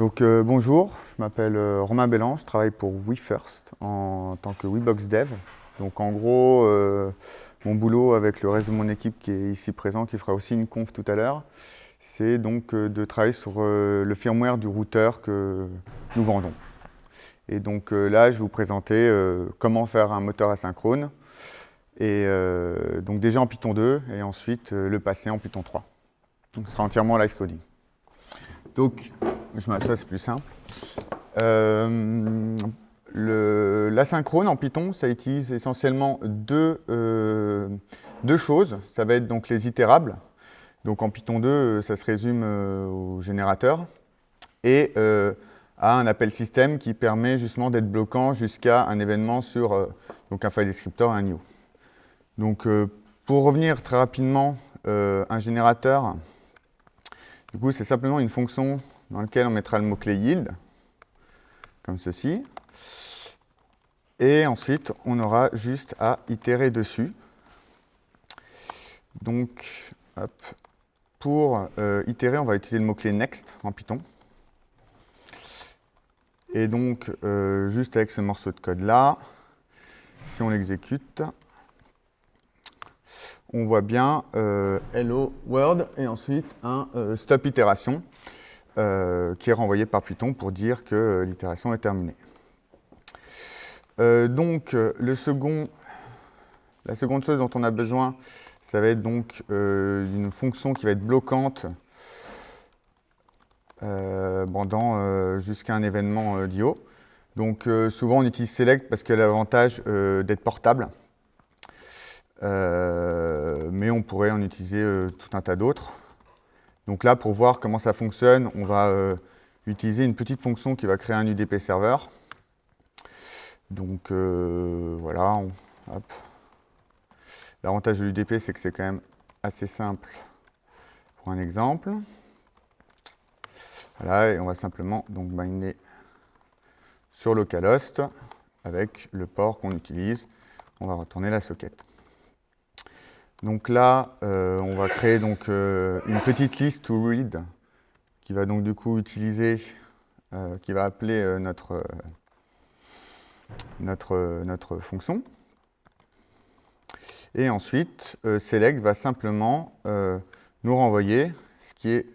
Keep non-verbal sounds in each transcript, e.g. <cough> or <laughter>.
Donc euh, bonjour, je m'appelle euh, Romain Bellan, je travaille pour WeFirst en tant que WeBox Dev. Donc en gros, euh, mon boulot avec le reste de mon équipe qui est ici présent, qui fera aussi une conf tout à l'heure, c'est donc de travailler sur le firmware du routeur que nous vendons. Et donc là, je vais vous présenter comment faire un moteur asynchrone, et donc déjà en Python 2, et ensuite le passer en Python 3. Donc ce sera entièrement live coding. Donc, je m'assois, c'est plus simple. Euh, L'asynchrone en Python, ça utilise essentiellement deux, euh, deux, choses. Ça va être donc les itérables. Donc en Python 2, ça se résume euh, au générateur. Et euh, à un appel système qui permet justement d'être bloquant jusqu'à un événement sur donc un file descriptor et un new. Donc pour revenir très rapidement, un générateur, du coup c'est simplement une fonction dans lequel on mettra le mot-clé yield, comme ceci. Et ensuite, on aura juste à itérer dessus. Donc, pour euh, itérer, on va utiliser le mot-clé next en Python. Et donc, euh, juste avec ce morceau de code-là, si on l'exécute, on voit bien euh, hello world et ensuite un stop itération. Euh, qui est renvoyé par Python pour dire que euh, l'itération est terminée. Euh, donc, second, la seconde chose dont on a besoin, ça va être donc d'une fonction qui va être bloquante pendant jusqu'à un événement d'IO. Donc souvent on utilise select parce qu'elle a l'avantage d'être portable. mais on pourrait en utiliser tout un tas d'autres. Donc là, pour voir comment ça fonctionne, on va euh, utiliser une petite fonction qui va créer un UDP serveur. Donc euh, voilà, L'avantage de l'UDP, c'est que c'est quand même assez simple pour un exemple. Voilà, et on va simplement donc binder sur localhost avec le port qu'on utilise. On va retourner la socket. Donc là, euh, on va créer donc, euh, une petite liste to read qui va donc du coup utiliser, euh, qui va appeler notre, notre, notre fonction. Et ensuite, select va simplement nous renvoyer ce qui est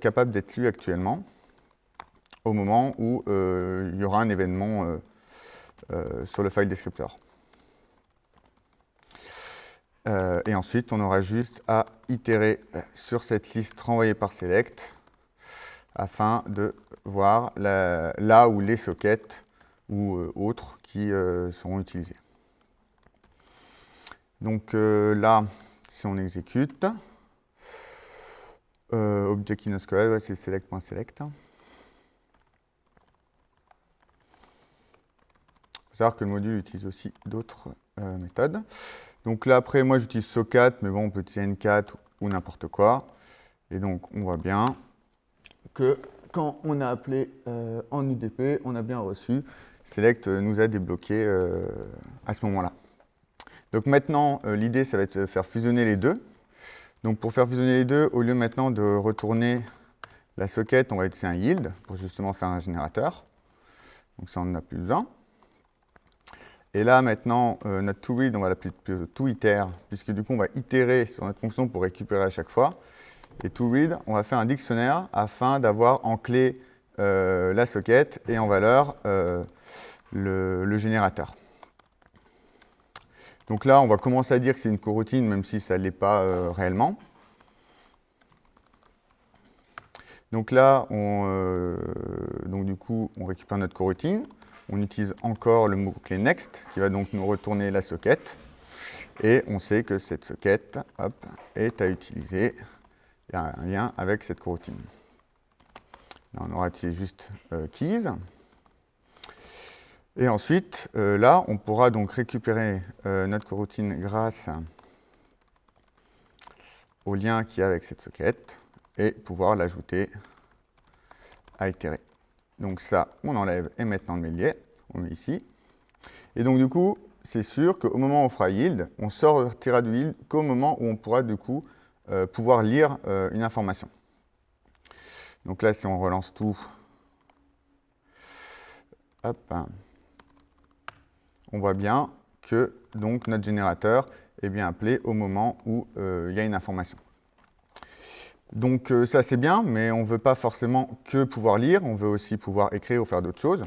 capable d'être lu actuellement au moment où il y aura un événement sur le file descriptor. Euh, et ensuite, on aura juste à itérer sur cette liste renvoyée par select afin de voir là où les sockets ou euh, autres qui euh, seront utilisés. Donc là, si on exécute, object in c'est select.select. Il faut savoir que le module utilise aussi d'autres méthodes. Donc là, après, moi, j'utilise SOCAT, mais bon, on peut utiliser N4 ou n'importe quoi. Et donc, on voit bien que quand on a appelé euh, en UDP, on a bien reçu. Select nous a débloqué euh, à ce moment-là. Donc maintenant, euh, l'idée, ça va être de faire fusionner les deux. Donc pour faire fusionner les deux, au lieu maintenant de retourner la socket, on va utiliser un yield pour justement faire un générateur. Donc ça, on n'en a plus besoin. Et là, maintenant, euh, notre toRead, on va l'appeler toIter, puisque du coup, on va itérer sur notre fonction pour récupérer à chaque fois. Et toRead, on va faire un dictionnaire afin d'avoir en clé euh, la socket et en valeur euh, le, générateur. Donc là, on va commencer à dire que c'est une coroutine, même si ça ne l'est pas réellement. Donc là, on, donc du coup, on récupère notre coroutine on utilise encore le mot-clé next qui va donc nous retourner la socket. Et on sait que cette socket est à utiliser. Il y a un lien avec cette coroutine. Là, on aura utilisé juste euh, keys. Et ensuite, euh, là, on pourra donc récupérer euh, notre coroutine grâce au lien qui est avec cette socket et pouvoir l'ajouter à itérer. Donc ça, on enlève et maintenant le mélier, on met ici. Et donc du coup, c'est sûr qu'au moment où on fera yield, on sortira du yield qu'au moment où on pourra du coup euh, pouvoir lire euh, une information. Donc là, si on relance tout, on voit bien que donc, notre générateur est bien appelé au moment où euh, il y a une information. Donc euh, ça c'est bien, mais on ne veut pas forcément que pouvoir lire, on veut aussi pouvoir écrire ou faire d'autres choses.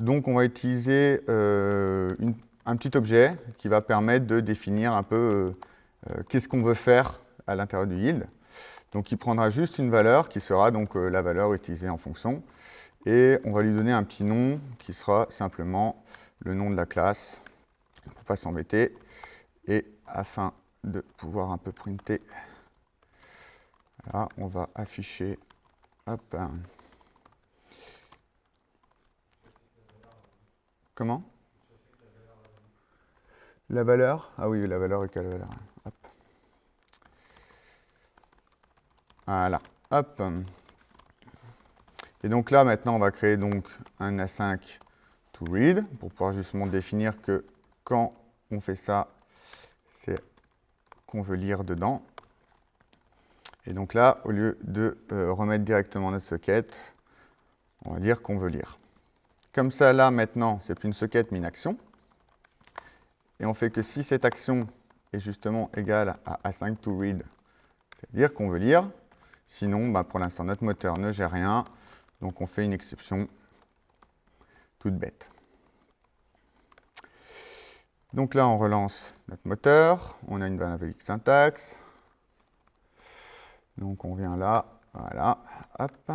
Donc on va utiliser euh, un petit objet qui va permettre de définir un peu qu'est-ce qu'on veut faire à l'intérieur du yield. Donc il prendra juste une valeur qui sera donc la valeur utilisée en fonction. Et on va lui donner un petit nom qui sera simplement le nom de la classe, pour ne pas s'embêter. Et afin de pouvoir un peu printer, on va afficher Comment? La valeur? Ah oui, la valeur est quelle valeur? Voilà. Et donc là, maintenant, on va créer donc un A5 to read pour pouvoir justement définir que quand on fait ça, c'est qu'on veut lire dedans. Et donc là, au lieu de euh, remettre directement notre socket, on va dire qu'on veut lire. Comme ça, là, maintenant, c'est plus une socket, mais une action. Et on fait que si cette action est justement égale à A5 to read, c'est-à-dire qu'on veut lire, sinon, bah, pour l'instant, notre moteur ne gère rien, donc on fait une exception toute bête. Donc là, on relance notre moteur. On a une valve syntaxe. Donc on vient là, voilà, hop.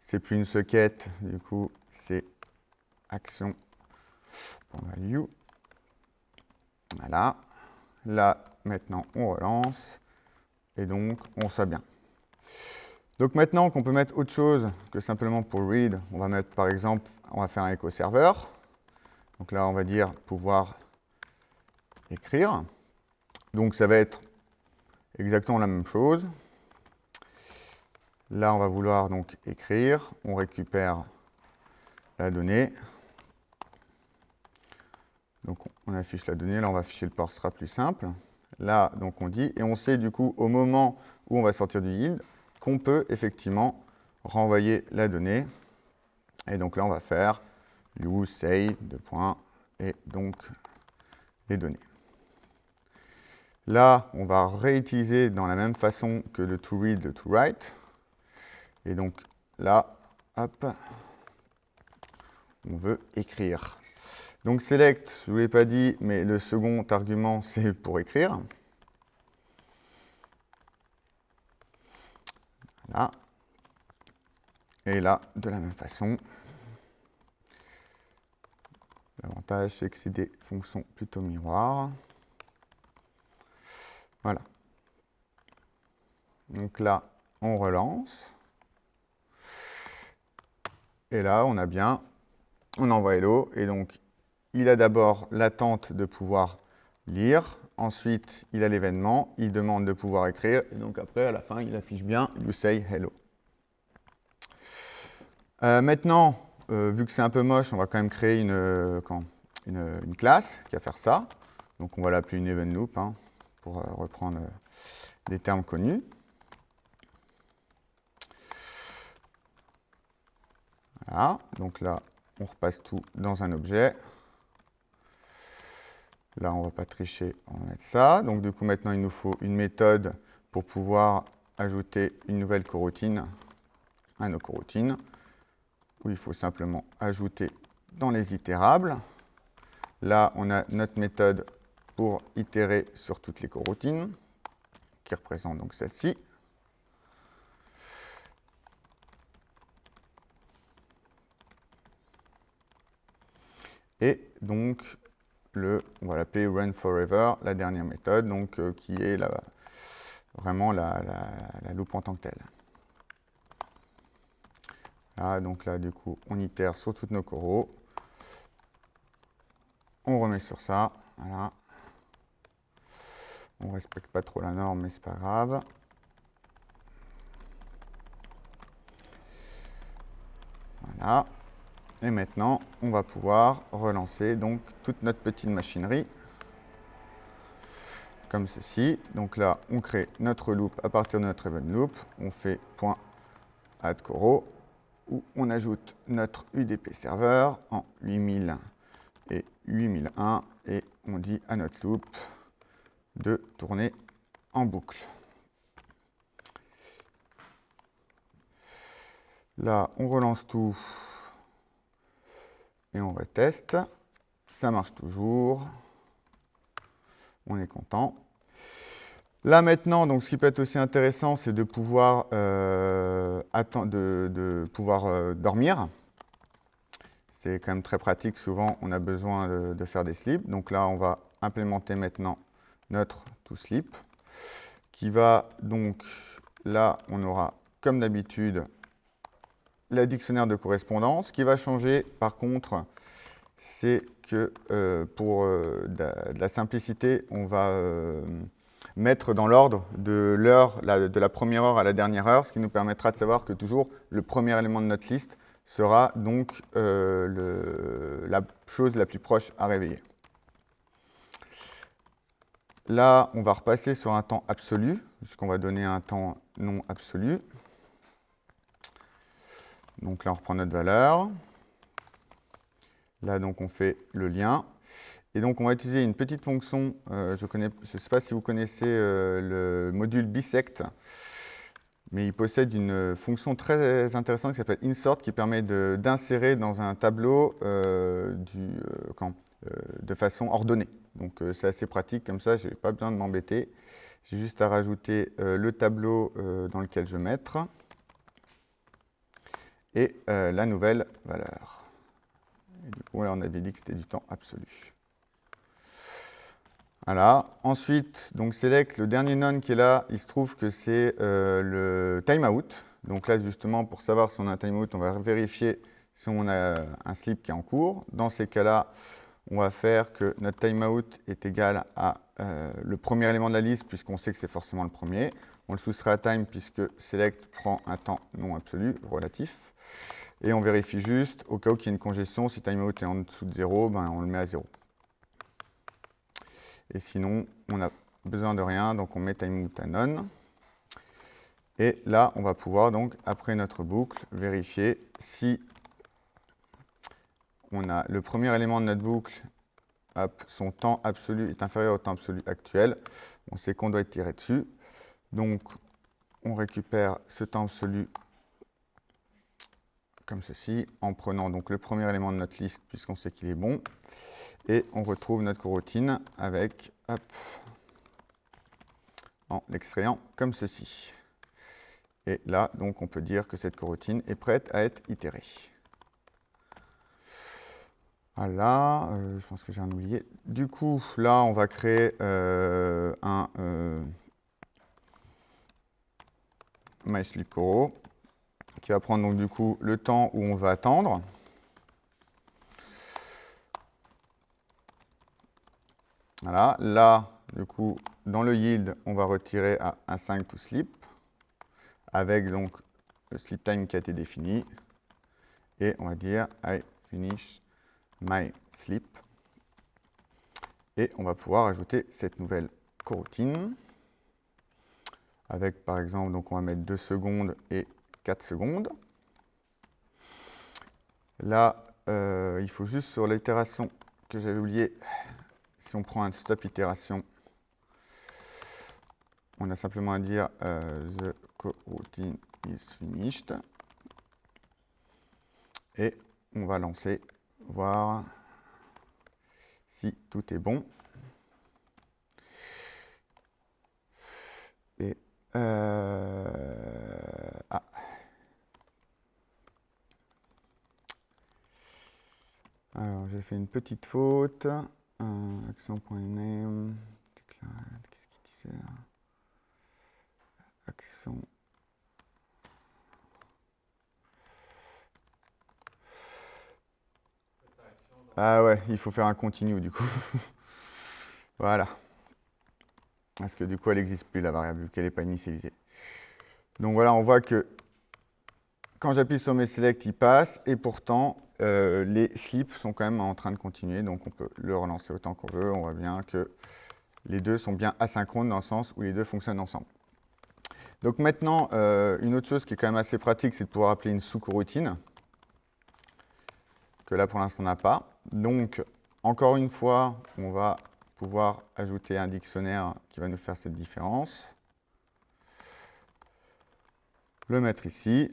C'est plus une socket, du coup, c'est action value. Voilà. Là, maintenant, on relance. Et donc, on soit bien. Donc maintenant qu'on peut mettre autre chose que simplement pour read, on va mettre par exemple, on va faire un echo serveur. Donc là, on va dire pouvoir écrire. Donc ça va être exactement la même chose. Là, on va vouloir donc écrire. On récupère la donnée. Donc on affiche la donnée. Là, on va afficher le port, ce sera plus simple. Là, donc on dit, et on sait du coup au moment où on va sortir du yield, qu'on peut effectivement renvoyer la donnée. Et donc là, on va faire use say, deux points, et donc les données. Là, on va réutiliser dans la même façon que le to read, le to write. Et donc là, hop, on veut écrire. Donc select, je ne vous l'ai pas dit, mais le second argument, <laughs> c'est pour écrire. Et là, de la même façon, l'avantage, c'est que c'est des fonctions plutôt miroirs. Voilà. Donc là, on relance. Et là, on a bien, on envoie hello. Et donc, il a d'abord l'attente de pouvoir lire. Ensuite, il a l'événement, il demande de pouvoir écrire, et donc après, à la fin, il affiche bien « you say hello ». Euh, maintenant, euh, vu que c'est un peu moche, on va quand même créer une, euh, une, classe qui va faire ça. Donc on va l'appeler une event loop, hein, pour reprendre des termes connus. Voilà, donc là, on repasse tout dans un objet. Là, on ne va pas tricher, on va mettre ça. Donc, du coup, maintenant, il nous faut une méthode pour pouvoir ajouter une nouvelle coroutine à nos coroutines, où il faut simplement ajouter dans les itérables. Là, on a notre méthode pour itérer sur toutes les coroutines, qui représente donc celle-ci. Et donc, le, on va l'appeler run forever, la dernière méthode, donc euh, qui est la, vraiment la, la, loupe en tant que telle. Là, donc là, du coup, on itère sur toutes nos coraux. On remet sur ça, voilà. On respecte pas trop la norme, mais c'est pas grave. Voilà. Et maintenant, on va pouvoir relancer donc toute notre petite machinerie. comme ceci. Donc là, on crée notre loop à partir de notre event loop. On fait point add coro où on ajoute notre UDP serveur en 8000 et 8001 et on dit à notre loop de tourner en boucle. Là, on relance tout et on reteste. Ça marche toujours. On est content. Là maintenant, donc, ce qui peut être aussi intéressant, c'est de pouvoir, euh, de, pouvoir euh, dormir. C'est quand même très pratique. Souvent, on a besoin de, faire des slips. Donc là, on va implémenter maintenant notre toSleep, qui va donc, là, on aura, comme d'habitude, la dictionnaire de correspondance. Ce qui va changer, par contre, c'est que euh, pour de, la simplicité, on va mettre dans l'ordre de l'heure, de la première heure à la dernière heure, ce qui nous permettra de savoir que toujours le premier élément de notre liste sera donc euh, la chose la plus proche à réveiller. Là, on va repasser sur un temps absolu, puisqu'on va donner un temps non absolu. Donc là, on reprend notre valeur. Là, donc, on fait le lien. Et donc, on va utiliser une petite fonction, euh, je ne sais pas si vous connaissez euh, le module bisect, mais il possède une fonction très intéressante qui s'appelle insert, qui permet d'insérer dans un tableau euh, de façon ordonnée. Donc, c'est assez pratique, comme ça, je n'ai pas besoin de m'embêter. J'ai juste à rajouter le tableau dans lequel je vais mettre et la nouvelle valeur. Du coup, là, on avait dit que c'était du temps absolu. Voilà. Ensuite, donc select, le dernier none qui est là, il se trouve que c'est euh, le timeout. Donc là, justement, pour savoir si on a un timeout, on va vérifier si on a un slip qui est en cours. Dans ces cas-là, on va faire que notre timeout est égal à euh, le premier élément de la liste, puisqu'on sait que c'est forcément le premier. On le soustrait à time, puisque select prend un temps non absolu, relatif. Et on vérifie juste, au cas où il y a une congestion, si timeout est en dessous de 0, ben, on le met à 0. Et sinon, on n'a besoin de rien, donc on met timeout à none. Et là, on va pouvoir donc, après notre boucle, vérifier si on a le premier élément de notre boucle, son temps absolu est inférieur au temps absolu actuel. On sait qu'on doit tirer dessus. Donc, on récupère ce temps absolu comme ceci, en prenant donc le premier élément de notre liste, puisqu'on sait qu'il est bon. Et on retrouve notre coroutine avec, en l'extrayant comme ceci. Et là, donc, on peut dire que cette coroutine est prête à être itérée. Voilà, euh, je pense que j'ai un oublié. Du coup, là, on va créer euh, un euh, MySleepCoro qui va prendre donc du coup le temps où on va attendre. Voilà, là, du coup, dans le yield, on va retirer à un 5 to sleep, avec donc le sleep time qui a été défini. Et on va dire I finish my sleep. Et on va pouvoir ajouter cette nouvelle coroutine. Avec par exemple, donc on va mettre 2 secondes et 4 secondes. Là, euh, il faut juste sur l'itération que j'avais oublié si on prend un stop itération, on a simplement à dire euh, the coroutine is finished. Et on va lancer, voir si tout est bon. Et euh, ah. Alors, j'ai fait une petite faute. Euh, accent.name, qu'est-ce qu'il disait là Accent. Ah ouais, il faut faire un continu du coup. <laughs> voilà. Parce que du coup, elle n'existe plus la variable, vu qu'elle n'est pas initialisée. Donc voilà, on voit que quand j'appuie sur mes select, il passe, et pourtant, euh, les slips sont quand même en train de continuer, donc on peut le relancer autant qu'on veut. On voit bien que les deux sont bien asynchrones dans le sens où les deux fonctionnent ensemble. Donc maintenant, euh, une autre chose qui est quand même assez pratique, c'est de pouvoir appeler une sous-coroutine, que là pour l'instant on n'a pas. Donc, encore une fois, on va pouvoir ajouter un dictionnaire qui va nous faire cette différence. Le mettre ici.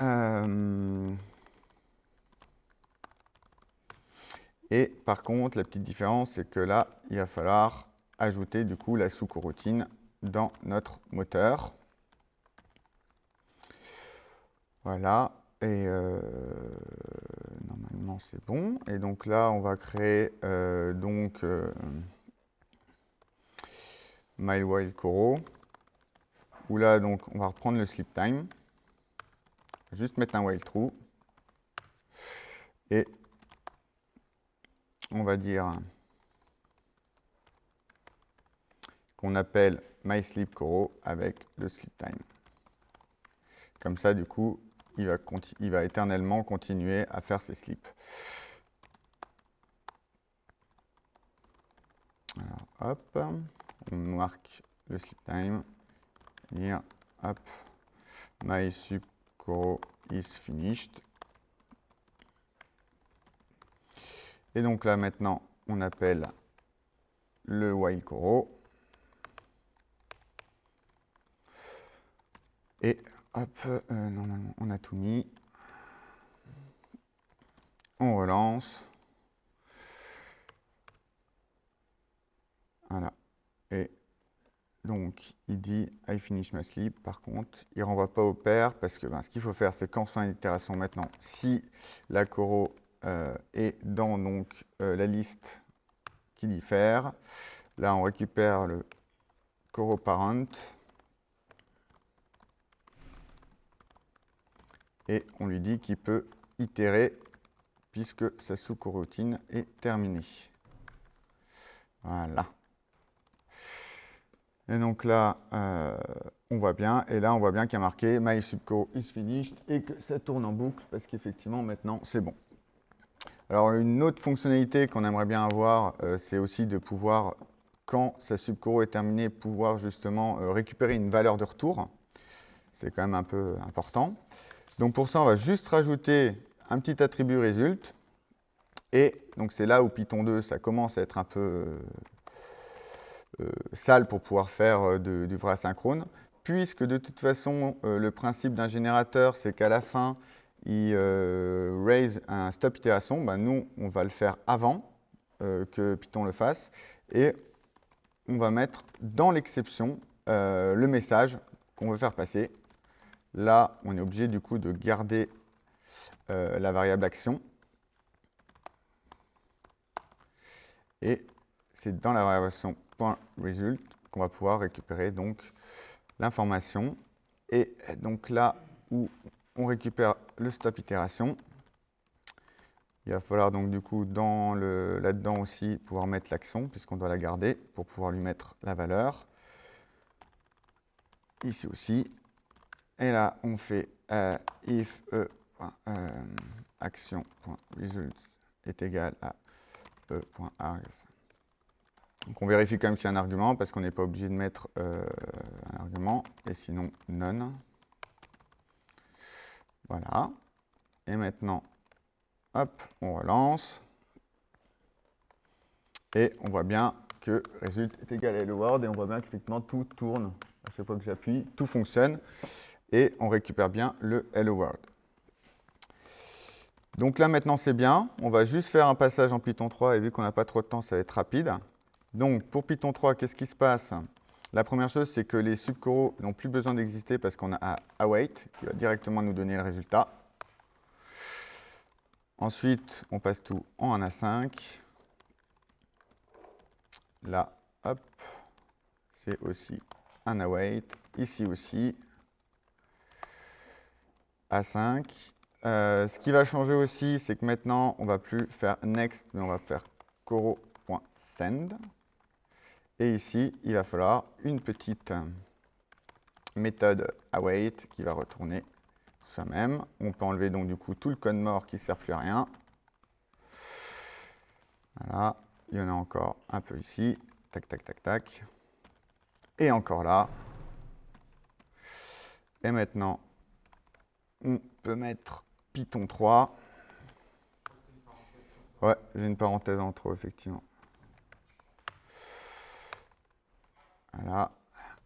Euh, et par contre, la petite différence, c'est que là, il va falloir ajouter du coup la sous-coroutine dans notre moteur. Voilà, et euh, normalement c'est bon. Et donc là, on va créer euh, donc euh, My Wild Coro, où là donc on va reprendre le sleep time, juste mettre un while true, et on va dire qu'on appelle MySleepCoro avec le sleep time. Comme ça, du coup, il va, il va éternellement continuer à faire ses slips. Alors, hop, on marque le sleep time, dire, hop, MySleepCoro is finished. Et donc là, maintenant, on appelle le while coro. Et hop, euh, normalement on a tout mis. On relance. Voilà. Et donc, il dit I finish my sleep. Par contre, il ne renvoie pas au pair parce que ben, ce qu'il faut faire, c'est qu'en faisant une itération maintenant, si la coro euh, est dans donc, euh, la liste qui diffère, là on récupère le coro parent. Et on lui dit qu'il peut itérer puisque sa sous-coroutine est terminée. Voilà. Et donc là, euh, on voit bien, et là on voit bien qu'il y a marqué My subco is finished et que ça tourne en boucle parce qu'effectivement maintenant c'est bon. Alors une autre fonctionnalité qu'on aimerait bien avoir, euh, c'est aussi de pouvoir, quand sa subcoro est terminée, pouvoir justement euh, récupérer une valeur de retour. C'est quand même un peu important. Donc pour ça, on va juste rajouter un petit attribut result. Et donc c'est là où Python 2, ça commence à être un peu euh, euh, sale pour pouvoir faire euh, du vrai asynchrone, puisque de toute façon, le principe d'un générateur, c'est qu'à la fin, il raise un stop itération. Ben, nous, on va le faire avant que Python le fasse. Et on va mettre dans l'exception le message qu'on veut faire passer. Là, on est obligé du coup de garder euh, la variable action. Et c'est dans la variable action .result qu'on va pouvoir récupérer donc l'information. Et donc là où on récupère le stop itération, il va falloir donc du coup là-dedans aussi pouvoir mettre l'action puisqu'on doit la garder pour pouvoir lui mettre la valeur. Ici aussi, et là, on fait euh, if e, euh, action.result est égal à e.args. Donc on vérifie quand même qu'il y a un argument parce qu'on n'est pas obligé de mettre euh, un argument et sinon none. Voilà. Et maintenant, hop, on relance. Et on voit bien que result est égal à hello world et on voit bien qu'effectivement tout tourne. À chaque fois que j'appuie, tout fonctionne et on récupère bien le Hello World. Donc là maintenant c'est bien, on va juste faire un passage en Python 3 et vu qu'on n'a pas trop de temps ça va être rapide. Donc pour Python 3, qu'est-ce qui se passe? La première chose c'est que les subcoraux n'ont plus besoin d'exister parce qu'on a await qui va directement nous donner le résultat. Ensuite on passe tout en 1 à 5. Là, hop, c'est aussi un await, ici aussi, à 5. Euh, ce qui va changer aussi, c'est que maintenant, on ne va plus faire next, mais on va faire coro.send. Et ici, il va falloir une petite méthode await qui va retourner soi-même. On peut enlever donc du coup tout le code mort qui ne sert plus à rien. Voilà, il y en a encore un peu ici. Tac, tac, tac, tac. Et encore là. Et maintenant, on peut mettre Python 3. Ouais, j'ai une parenthèse entre eux, effectivement. Voilà.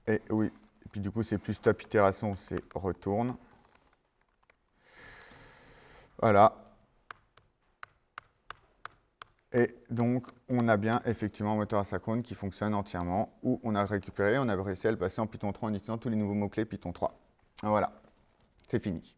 Et oui, et puis du coup, c'est plus stop itération, c'est retourne. Voilà. Et donc, on a bien effectivement un moteur asynchrone qui fonctionne entièrement, où on a récupéré, on a réussi à le passer en Python 3 en utilisant tous les nouveaux mots-clés Python 3. Voilà, c'est fini.